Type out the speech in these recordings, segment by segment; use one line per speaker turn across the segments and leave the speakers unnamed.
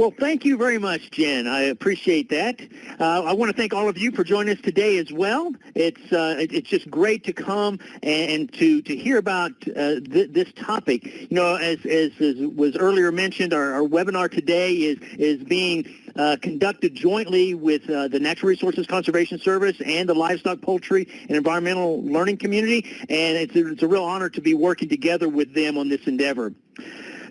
Well, thank you very much, Jen. I appreciate that. Uh, I want to thank all of you for joining us today as well. It's uh, it's just great to come and, to to hear about uh, th this topic. You know, as, as, as was earlier mentioned, our, our webinar today is is being uh, conducted jointly with uh, the Natural Resources Conservation Service and the Livestock, Poultry, and Environmental Learning Community, and it's a, it's a real honor to be working together with them on this endeavor.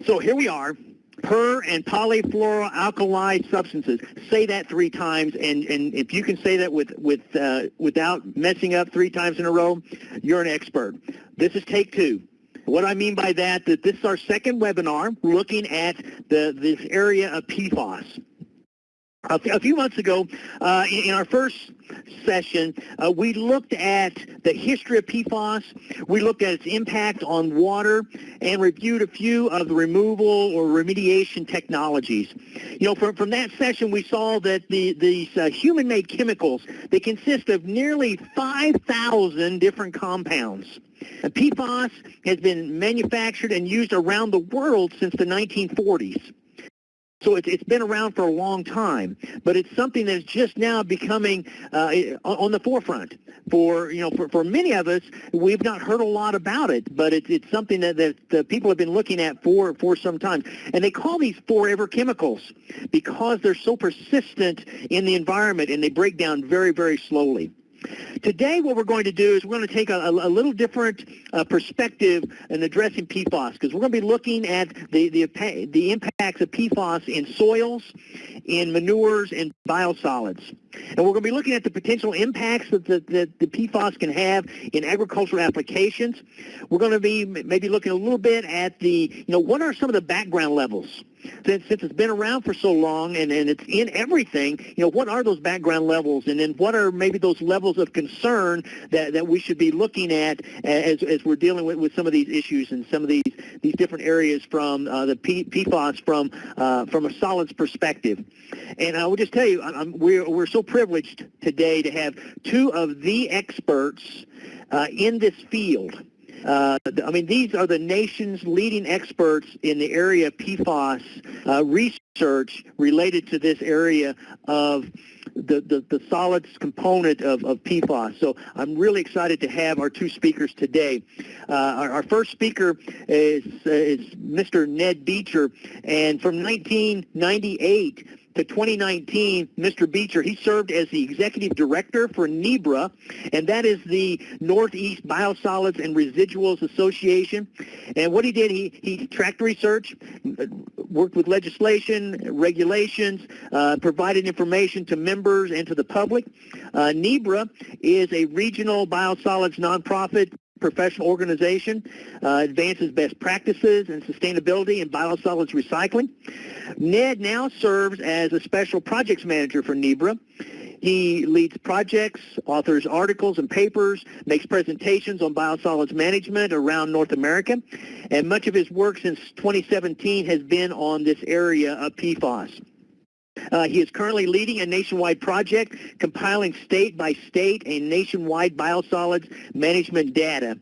So here we are per and polyfluoroalkyl substances. Say that three times, and, and if you can say that with, with, uh, without messing up three times in a row, you're an expert. This is take two. What I mean by that, that this is our second webinar looking at the, this area of PFAS. A few months ago, uh, in our first session, uh, we looked at the history of PFAS, we looked at its impact on water, and reviewed a few of the removal or remediation technologies. You know, from, from that session, we saw that the, these uh, human-made chemicals, they consist of nearly 5,000 different compounds. And PFAS has been manufactured and used around the world since the 1940s. So it's, it's been around for a long time, but it's something that's just now becoming uh, on the forefront. For you know, for, for many of us, we've not heard a lot about it, but it's it's something that, that people have been looking at for for some time. And they call these forever chemicals because they're so persistent in the environment and they break down very very slowly. Today what we're going to do is we're going to take a, a, little different uh, perspective in addressing PFAS because we're going to be looking at the, the, the impacts of PFAS in soils, in manures, and biosolids. And we're going to be looking at the potential impacts that the, that the PFAS can have in agricultural applications. We're going to be maybe looking a little bit at the, you know, what are some of the background levels since, since it's been around for so long and, and it's in everything, you know, what are those background levels? And then what are maybe those levels of concern that, that we should be looking at as, as we're dealing with, with some of these issues and some of these, these different areas from uh, the P, PFAS from, uh, from a solids perspective. And I will just tell you, I'm, we're, we're so privileged today to have two of the experts uh, in this field. Uh, I mean, these are the nation's leading experts in the area of PFAS uh, research related to this area of the, the, the solids component of, of PFAS. So I'm really excited to have our two speakers today. Uh, our, our, first speaker is, is Mr. Ned Beecher, and from 1998 to 2019, Mr. Beecher, he served as the executive director for NEBRA, and that is the Northeast Biosolids and Residuals Association. And what he did, he, he tracked research, worked with legislation, regulations, uh, provided information to members and to the public. Uh, NEBRA is a regional biosolids nonprofit professional organization, uh, advances best practices and sustainability in biosolids recycling. Ned now serves as a special projects manager for NEBRA. He leads projects, authors articles and papers, makes presentations on biosolids management around North America, and much of his work since 2017 has been on this area of PFAS. Uh, he is currently leading a nationwide project compiling state by state and nationwide biosolids management data.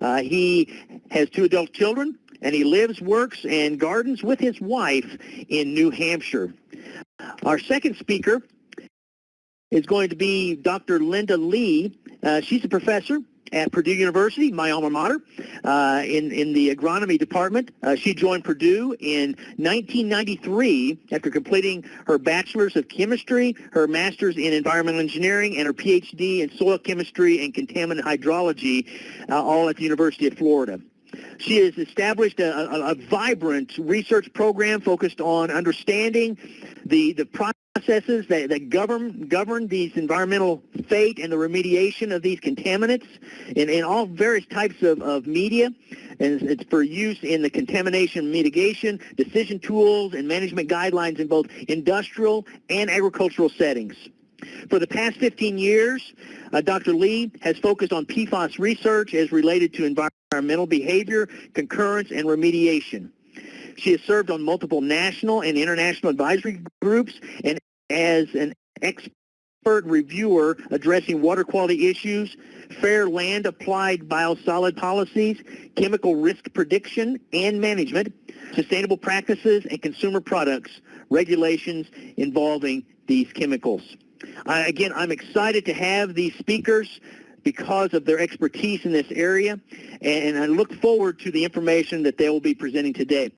Uh, he has two adult children, and he lives, works, and gardens with his wife in New Hampshire. Our second speaker is going to be Dr. Linda Lee. Uh, she's a professor at Purdue University, my alma mater, uh, in, in the agronomy department. Uh, she joined Purdue in 1993 after completing her bachelor's of chemistry, her master's in environmental engineering, and her PhD in soil chemistry and contaminant hydrology, uh, all at the University of Florida. She has established a, a, a, vibrant research program focused on understanding the, the processes that, that govern govern these environmental fate and the remediation of these contaminants in, in all various types of, of media. And it's for use in the contamination mitigation, decision tools, and management guidelines in both industrial and agricultural settings. For the past 15 years, uh, Dr. Lee has focused on PFAS research as related to environmental behavior, concurrence, and remediation. She has served on multiple national and international advisory groups and as an expert reviewer addressing water quality issues, fair land applied biosolid policies, chemical risk prediction and management, sustainable practices and consumer products regulations involving these chemicals. I, again, I'm excited to have these speakers because of their expertise in this area, and I look forward to the information that they will be presenting today.